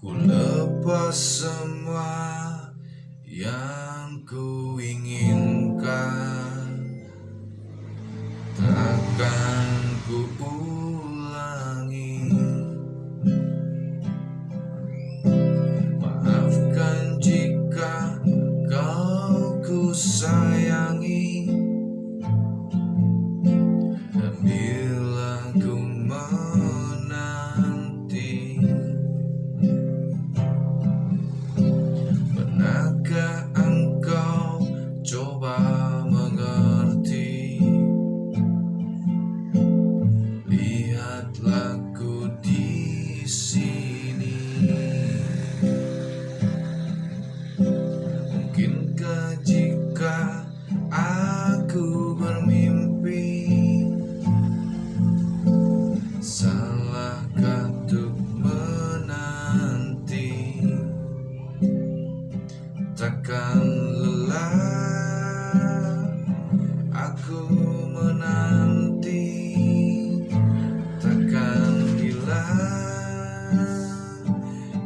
Ku lepas semua yang ku inginkan. Takkan ku ulangi. Maafkan jika kau ku sayangi Ku di sini. Mungkinkah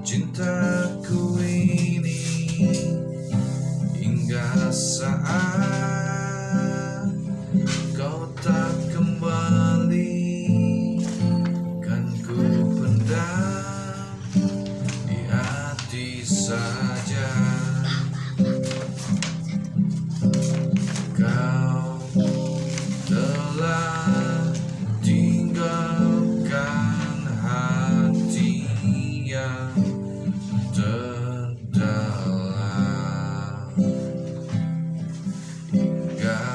cintaku ini Hingga saat kau tak kembali Kan ku pendam di hati saja Hingga